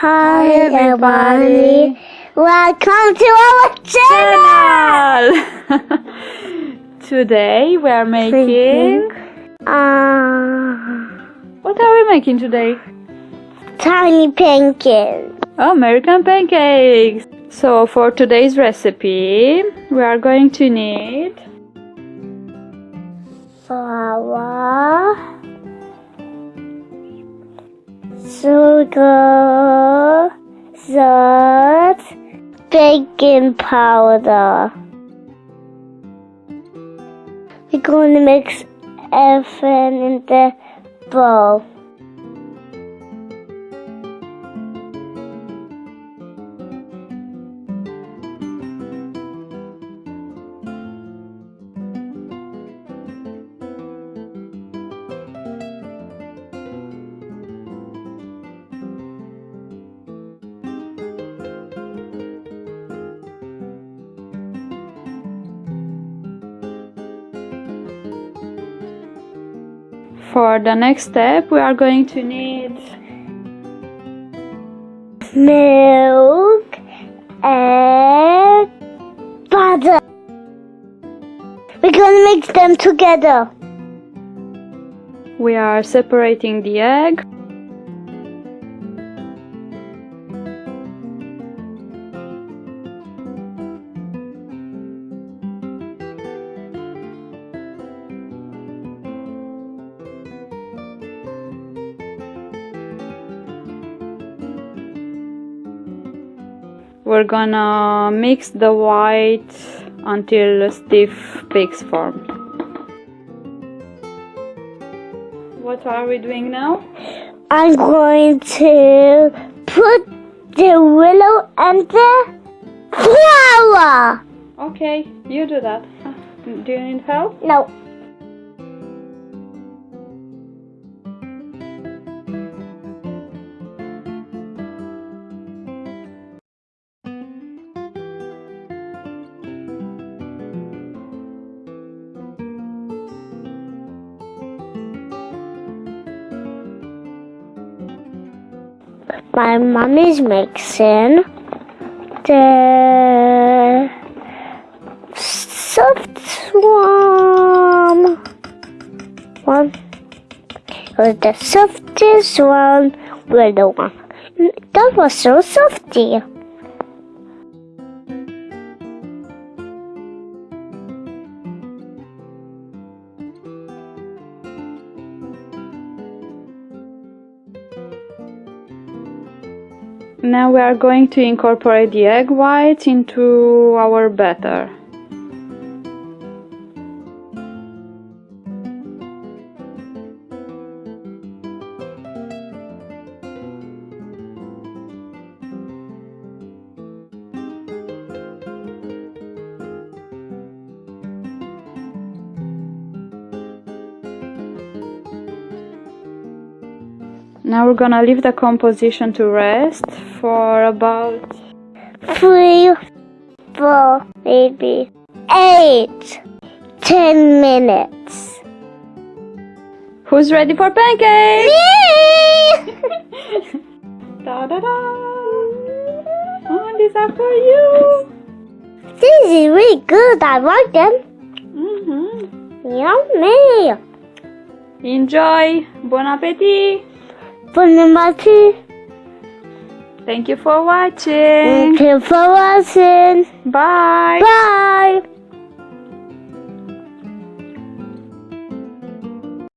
Hi, everybody. Welcome to our channel. Today we are making. Uh, What are we making today? tiny pancakes. American pancakes. So for today's recipe, we are going to need Flour. Sugar. Salt. Baking powder. We're going to mix everything in the bowl. For the next step we are going to need milk and butter. We're gonna mix them together. we are separating the egg we're gonna mix the white until stiff peaks form what are we doing now I'm going to put the willow and the flour. Okay, you do that. Do you need help? No. My mom is mixing the soft one. One. It was the softest one with the one. That was so softy. Now we are going to incorporate the egg whites into our batter. Now we're gonna leave the composition to rest for about Three, four, maybe eight, ten minutes. Who's ready for pancakes? Me! da da da! Oh, these are for you! This is really good. I like them. Mm-hmm. Yummy. Enjoy! Bon appetit! Bon appetit. Thank you for watching! Thank you for watching. Bye! Bye.